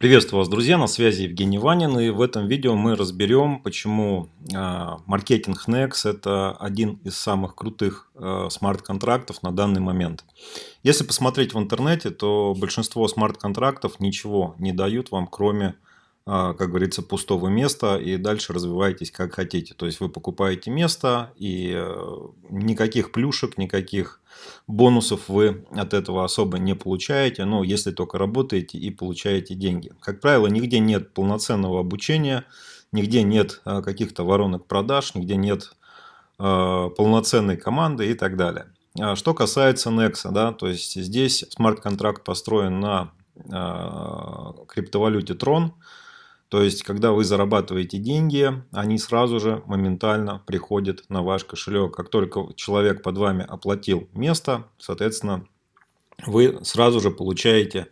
Приветствую вас, друзья, на связи Евгений Ванин, и в этом видео мы разберем, почему э, маркетинг Nex это один из самых крутых э, смарт-контрактов на данный момент. Если посмотреть в интернете, то большинство смарт-контрактов ничего не дают вам, кроме а, как говорится, пустого места и дальше развивайтесь как хотите. То есть вы покупаете место и э, никаких плюшек, никаких бонусов вы от этого особо не получаете, ну, если только работаете и получаете деньги. Как правило, нигде нет полноценного обучения, нигде нет а, каких-то воронок продаж, нигде нет а, полноценной команды и так далее. Что касается Nexa, да, то есть здесь смарт-контракт построен на криптовалюте Tron, то есть, когда вы зарабатываете деньги, они сразу же моментально приходят на ваш кошелек. Как только человек под вами оплатил место, соответственно, вы сразу же получаете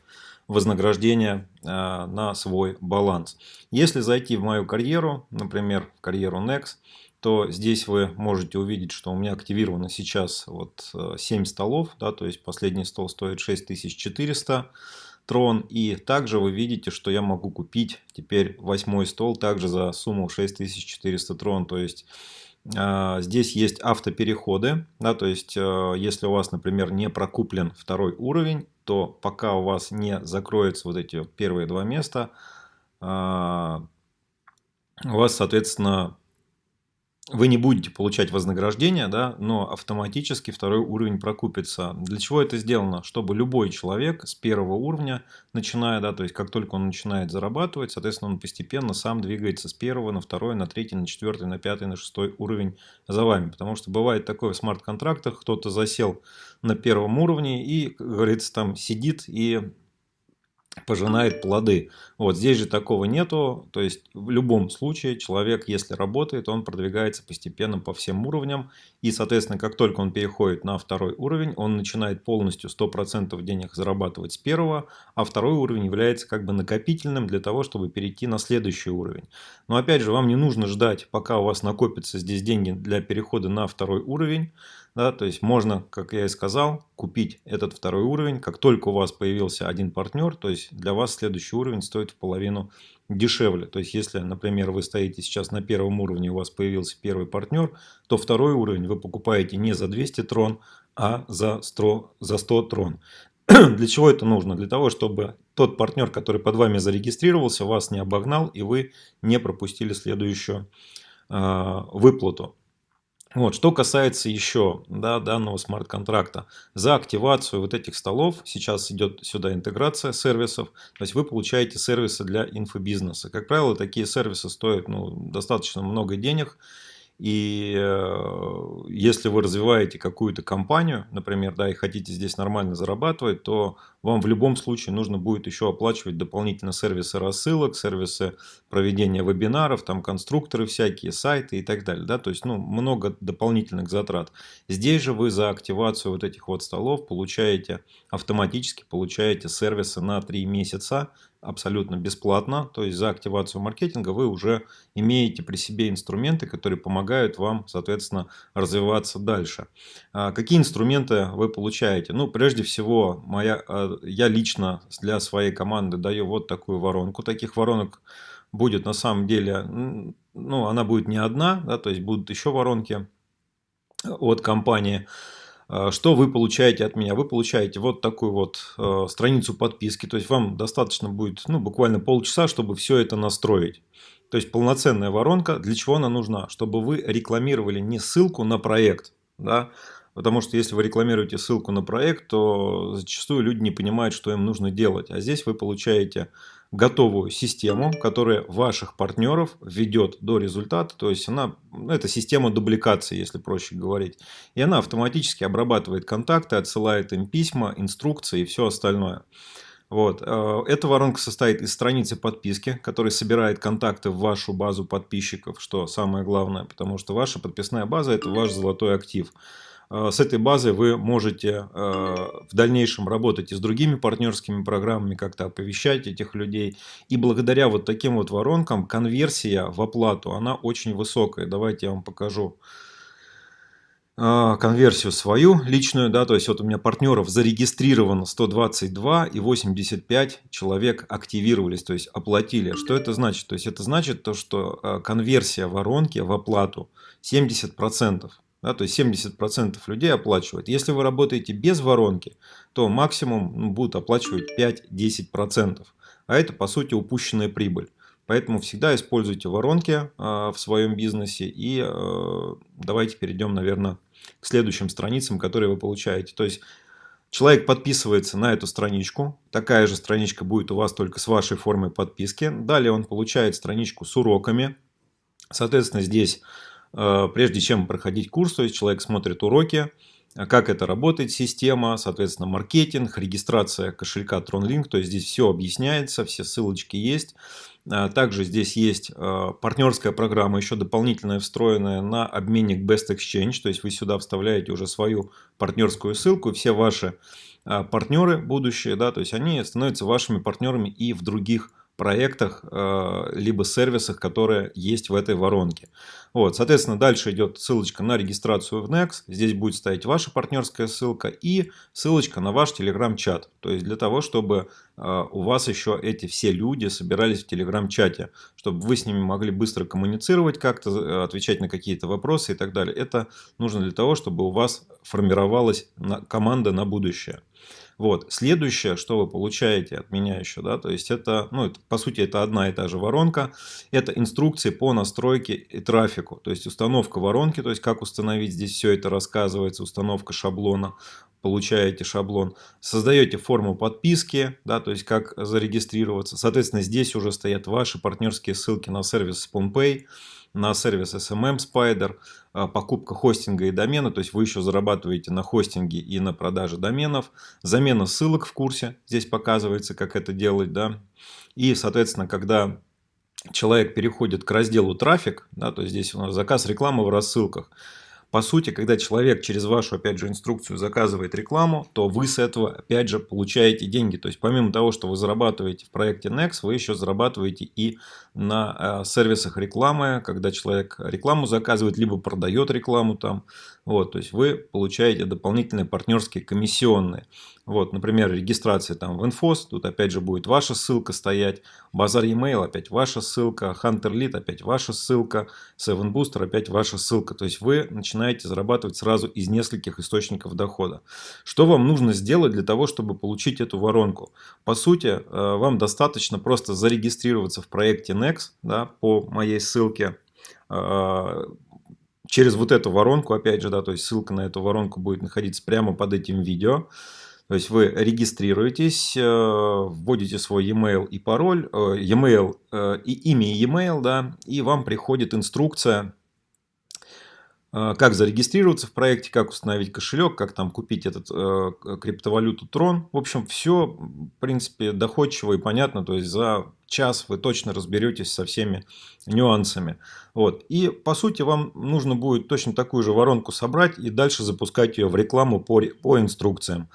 вознаграждение э, на свой баланс. Если зайти в мою карьеру, например, в карьеру Next, то здесь вы можете увидеть, что у меня активировано сейчас вот 7 э, столов, да, то есть последний стол стоит 6400 трон. И также вы видите, что я могу купить теперь восьмой стол также за сумму 6400 трон. То есть э, здесь есть автопереходы. Да, то есть э, если у вас, например, не прокуплен второй уровень, то пока у вас не закроются вот эти первые два места, э, у вас, соответственно, вы не будете получать вознаграждение, да, но автоматически второй уровень прокупится. Для чего это сделано? Чтобы любой человек с первого уровня, начиная, да, то есть как только он начинает зарабатывать, соответственно, он постепенно сам двигается с первого на второй, на третий, на четвертый, на пятый, на шестой уровень за вами. Потому что бывает такое в смарт-контрактах, кто-то засел на первом уровне и, как говорится, там сидит и пожинает плоды. Вот здесь же такого нету, то есть в любом случае человек, если работает, он продвигается постепенно по всем уровням, и, соответственно, как только он переходит на второй уровень, он начинает полностью 100% денег зарабатывать с первого, а второй уровень является как бы накопительным для того, чтобы перейти на следующий уровень. Но опять же, вам не нужно ждать, пока у вас накопятся здесь деньги для перехода на второй уровень, да, то есть можно, как я и сказал, купить этот второй уровень. Как только у вас появился один партнер, то есть для вас следующий уровень стоит в половину дешевле. То есть если, например, вы стоите сейчас на первом уровне, у вас появился первый партнер, то второй уровень вы покупаете не за 200 трон, а за 100, за 100 трон. Для чего это нужно? Для того, чтобы тот партнер, который под вами зарегистрировался, вас не обогнал и вы не пропустили следующую э, выплату. Вот, что касается еще да, данного смарт-контракта, за активацию вот этих столов, сейчас идет сюда интеграция сервисов, то есть вы получаете сервисы для инфобизнеса. Как правило, такие сервисы стоят ну, достаточно много денег, и э, если вы развиваете какую-то компанию, например, да, и хотите здесь нормально зарабатывать, то вам в любом случае нужно будет еще оплачивать дополнительно сервисы рассылок, сервисы проведения вебинаров, там конструкторы всякие, сайты и так далее. Да? То есть ну, много дополнительных затрат. Здесь же вы за активацию вот этих вот столов получаете автоматически получаете сервисы на 3 месяца абсолютно бесплатно. То есть за активацию маркетинга вы уже имеете при себе инструменты, которые помогают вам, соответственно, развиваться дальше. А какие инструменты вы получаете? Ну, прежде всего, моя, а, я лично для своей команды даю вот такую воронку. Таких воронок будет на самом деле, ну, она будет не одна, да, то есть будут еще воронки от компании. А, что вы получаете от меня? Вы получаете вот такую вот э, страницу подписки. То есть вам достаточно будет ну, буквально полчаса, чтобы все это настроить. То есть полноценная воронка. Для чего она нужна? Чтобы вы рекламировали не ссылку на проект, да, Потому что если вы рекламируете ссылку на проект, то зачастую люди не понимают, что им нужно делать. А здесь вы получаете готовую систему, которая ваших партнеров ведет до результата. То есть она, ну, это система дубликации, если проще говорить. И она автоматически обрабатывает контакты, отсылает им письма, инструкции и все остальное. Вот. Э, эта воронка состоит из страницы подписки, которая собирает контакты в вашу базу подписчиков, что самое главное, потому что ваша подписная база – это ваш золотой актив. Э, с этой базой вы можете э, в дальнейшем работать и с другими партнерскими программами, как-то оповещать этих людей. И благодаря вот таким вот воронкам конверсия в оплату, она очень высокая. Давайте я вам покажу конверсию свою личную, да, то есть вот у меня партнеров зарегистрировано 122 и 85 человек активировались, то есть оплатили. Что это значит? То есть это значит то, что а, конверсия воронки в оплату 70%. Да, то есть 70% людей оплачивают. Если вы работаете без воронки, то максимум ну, будут оплачивать 5-10%. А это по сути упущенная прибыль. Поэтому всегда используйте воронки э, в своем бизнесе. И э, давайте перейдем, наверное, к следующим страницам, которые вы получаете. То есть человек подписывается на эту страничку. Такая же страничка будет у вас только с вашей формой подписки. Далее он получает страничку с уроками. Соответственно, здесь, э, прежде чем проходить курс, то есть человек смотрит уроки, как это работает система, соответственно, маркетинг, регистрация кошелька TronLink, то есть здесь все объясняется, все ссылочки есть. А, также здесь есть а, партнерская программа, еще дополнительная встроенная на обменник Best Exchange. То есть вы сюда вставляете уже свою партнерскую ссылку. Все ваши а, партнеры будущие, да, то есть они становятся вашими партнерами и в других проектах, э, либо сервисах, которые есть в этой воронке. Вот, соответственно, дальше идет ссылочка на регистрацию в Next. Здесь будет стоять ваша партнерская ссылка и ссылочка на ваш Telegram-чат. То есть для того, чтобы у вас еще эти все люди собирались в Telegram-чате, чтобы вы с ними могли быстро коммуницировать, как-то э, отвечать на какие-то вопросы и так далее. Это нужно для того, чтобы у вас формировалась команда на будущее. Вот. Следующее, что вы получаете от меня еще, да, то есть это, ну, это, по сути, это одна и та же воронка, это инструкции по настройке и трафику, то есть установка воронки, то есть как установить, здесь все это рассказывается, установка шаблона, получаете шаблон, создаете форму подписки, да, то есть как зарегистрироваться, соответственно, здесь уже стоят ваши партнерские ссылки на сервис SpawnPay, на сервис SMM Spider, а, покупка хостинга и домена, то есть вы еще зарабатываете на хостинге и на продаже доменов, замена ссылок в курсе, здесь показывается, как это делать, да, и, соответственно, когда человек переходит к разделу трафик, да, то есть здесь у нас заказ рекламы в рассылках, по сути, когда человек через вашу, опять же, инструкцию заказывает рекламу, то вы с этого, опять же, получаете деньги. То есть, помимо того, что вы зарабатываете в проекте Next, вы еще зарабатываете и на э, сервисах рекламы, когда человек рекламу заказывает, либо продает рекламу там. Вот, то есть, вы получаете дополнительные партнерские комиссионные. Вот, например, регистрация там в Infos, тут опять же будет ваша ссылка стоять, Базар e-mail опять ваша ссылка, Hunter Lead опять ваша ссылка, Seven Booster опять ваша ссылка. То есть вы начинаете зарабатывать сразу из нескольких источников дохода. Что вам нужно сделать для того, чтобы получить эту воронку? По сути, э, вам достаточно просто зарегистрироваться в проекте Next да, по моей ссылке э, через вот эту воронку, опять же, да, то есть ссылка на эту воронку будет находиться прямо под этим видео. То есть вы регистрируетесь, э, вводите свой e-mail и пароль, e-mail и имя e-mail, да, и вам приходит инструкция, как зарегистрироваться в проекте, как установить кошелек, как там купить этот криптовалюту Tron. В общем, все, в принципе, доходчиво и понятно. То есть за час вы точно разберетесь со всеми нюансами. Вот. И по сути вам нужно будет точно такую же воронку собрать и дальше запускать ее в рекламу по, по инструкциям.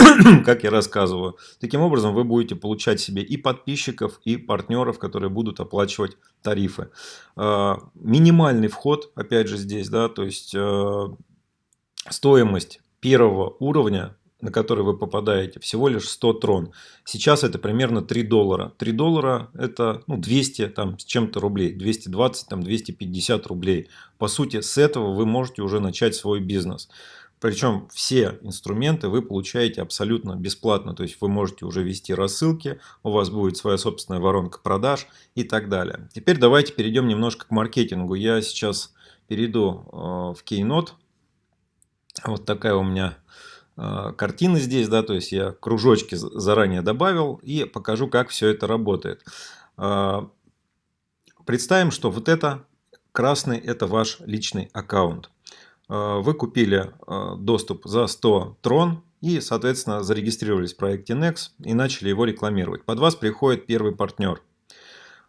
как я рассказываю. Таким образом, вы будете получать себе и подписчиков, и партнеров, которые будут оплачивать тарифы. А, минимальный вход, опять же, здесь, да, то есть э, стоимость первого уровня на который вы попадаете, всего лишь 100 трон. Сейчас это примерно 3 доллара. 3 доллара это ну, 200 там, с чем-то рублей, 220, там, 250 рублей. По сути, с этого вы можете уже начать свой бизнес. Причем все инструменты вы получаете абсолютно бесплатно. То есть вы можете уже вести рассылки, у вас будет своя собственная воронка продаж и так далее. Теперь давайте перейдем немножко к маркетингу. Я сейчас перейду э, в Keynote. Вот такая у меня э, картина здесь, да, то есть я кружочки заранее добавил и покажу, как все это работает. Э, представим, что вот это красный это ваш личный аккаунт. Э, вы купили э, доступ за 100 трон и, соответственно, зарегистрировались в проекте Nex и начали его рекламировать. Под вас приходит первый партнер.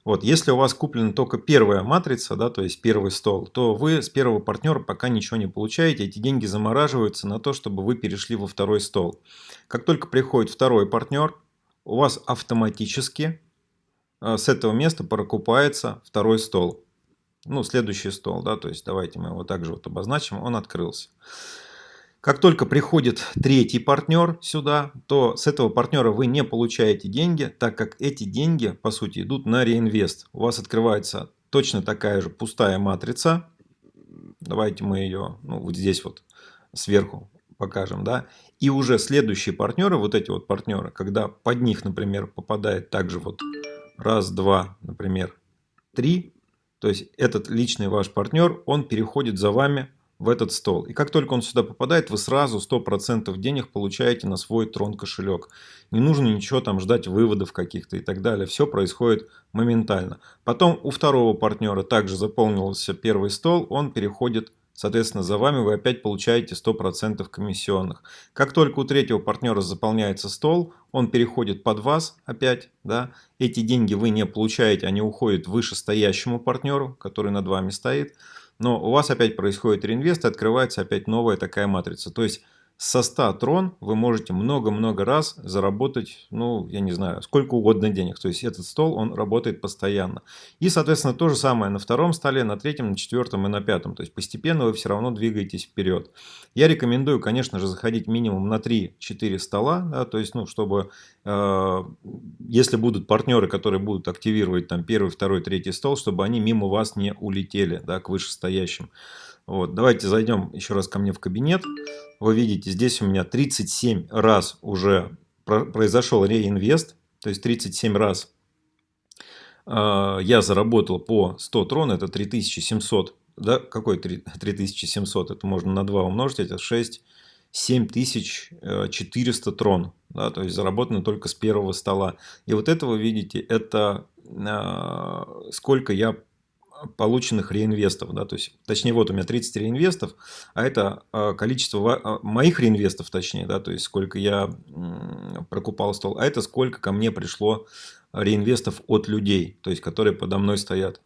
Вот, если у вас куплена только первая матрица, да, то есть первый стол, то вы с первого партнера пока ничего не получаете. Эти деньги замораживаются на то, чтобы вы перешли во второй стол. Как только приходит второй партнер, у вас автоматически э, с этого места прокупается второй стол. Ну, следующий стол, да, то есть давайте мы его также вот обозначим, он открылся. Как только приходит третий партнер сюда, то с этого партнера вы не получаете деньги, так как эти деньги, по сути, идут на реинвест. У вас открывается точно такая же пустая матрица. Давайте мы ее ну, вот здесь вот сверху покажем. да. И уже следующие партнеры, вот эти вот партнеры, когда под них, например, попадает также вот раз, два, например, три, то есть этот личный ваш партнер, он переходит за вами в этот стол. И как только он сюда попадает, вы сразу 100% денег получаете на свой трон кошелек. Не нужно ничего там ждать выводов каких-то и так далее. Все происходит моментально. Потом у второго партнера также заполнился первый стол, он переходит Соответственно, за вами вы опять получаете 100% комиссионных. Как только у третьего партнера заполняется стол, он переходит под вас опять. Да? Эти деньги вы не получаете, они уходят вышестоящему партнеру, который над вами стоит но у вас опять происходит реинвест, и открывается опять новая такая матрица. То есть со 100 трон вы можете много-много раз заработать, ну, я не знаю, сколько угодно денег. То есть этот стол, он работает постоянно. И, соответственно, то же самое на втором столе, на третьем, на четвертом и на пятом. То есть постепенно вы все равно двигаетесь вперед. Я рекомендую, конечно же, заходить минимум на 3-4 стола, да, то есть, ну, чтобы, э, если будут партнеры, которые будут активировать там первый, второй, третий стол, чтобы они мимо вас не улетели, да, к вышестоящим. Вот, давайте зайдем еще раз ко мне в кабинет. Вы видите, здесь у меня 37 раз уже произошел реинвест. То есть 37 раз э, я заработал по 100 трон, это 3700. Да, какой 3700? Это можно на 2 умножить, это 6, 7400 трон. Да, то есть заработано только с первого стола. И вот это вы видите, это э, сколько я полученных реинвестов. Да, то есть, точнее, вот у меня 30 реинвестов, а это а, количество а, моих реинвестов, точнее, да, то есть сколько я прокупал стол, а это сколько ко мне пришло реинвестов от людей, то есть которые подо мной стоят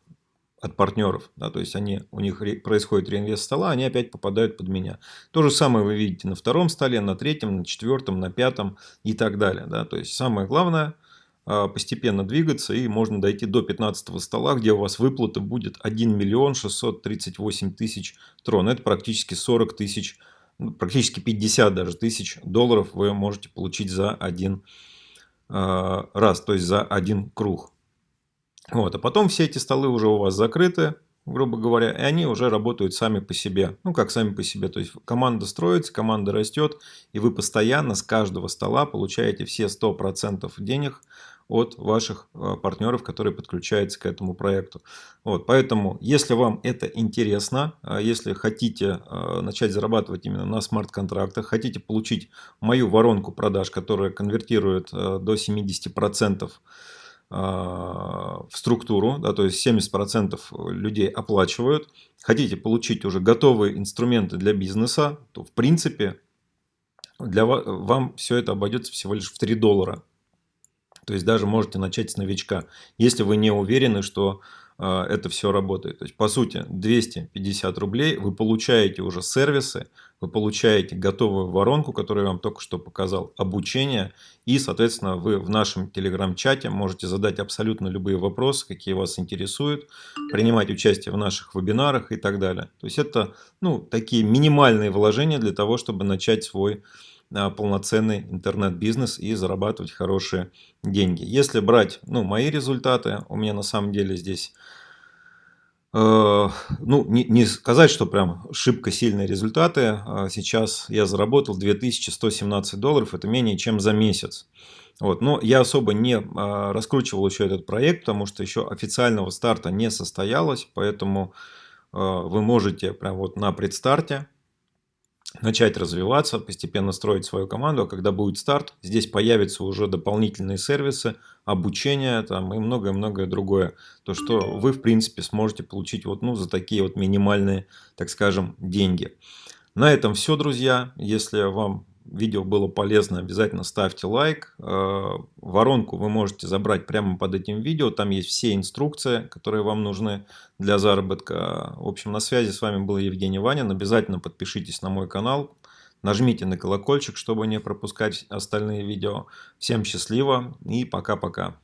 от партнеров, да, то есть они, у них происходит реинвест стола, они опять попадают под меня. То же самое вы видите на втором столе, на третьем, на четвертом, на пятом и так далее. Да, то есть самое главное постепенно двигаться и можно дойти до 15 стола, где у вас выплата будет 1 миллион 638 тысяч трон. Это практически 40 тысяч, ну, практически 50 даже тысяч долларов вы можете получить за один а, раз, то есть за один круг. Вот, а потом все эти столы уже у вас закрыты, грубо говоря, и они уже работают сами по себе. Ну, как сами по себе. То есть команда строится, команда растет, и вы постоянно с каждого стола получаете все 100% денег от ваших э, партнеров, которые подключаются к этому проекту. Вот, поэтому, если вам это интересно, э, если хотите э, начать зарабатывать именно на смарт-контрактах, хотите получить мою воронку продаж, которая конвертирует до 70% в структуру, да, то есть 70% людей оплачивают, хотите получить уже готовые инструменты для бизнеса, то в принципе для вас, вам все это обойдется всего лишь в 3 доллара. То есть даже можете начать с новичка, если вы не уверены, что э, это все работает. То есть по сути 250 рублей вы получаете уже сервисы, вы получаете готовую воронку, которую я вам только что показал, обучение. И соответственно вы в нашем телеграм-чате можете задать абсолютно любые вопросы, какие вас интересуют, принимать участие в наших вебинарах и так далее. То есть это ну, такие минимальные вложения для того, чтобы начать свой полноценный интернет-бизнес и зарабатывать хорошие деньги. Если брать ну, мои результаты, у меня на самом деле здесь, э, ну, не, не сказать, что прям шибко сильные результаты. А сейчас я заработал 2117 долларов, это менее чем за месяц. Вот. Но я особо не а, раскручивал еще этот проект, потому что еще официального старта не состоялось, поэтому э, вы можете прям вот на предстарте начать развиваться, постепенно строить свою команду, а когда будет старт, здесь появятся уже дополнительные сервисы, обучение там, и многое-многое другое. То, что вы, в принципе, сможете получить вот, ну, за такие вот минимальные, так скажем, деньги. На этом все, друзья. Если вам видео было полезно, обязательно ставьте лайк. Э, воронку вы можете забрать прямо под этим видео. Там есть все инструкции, которые вам нужны для заработка. В общем, на связи с вами был Евгений Ванин. Обязательно подпишитесь на мой канал. Нажмите на колокольчик, чтобы не пропускать остальные видео. Всем счастливо и пока-пока.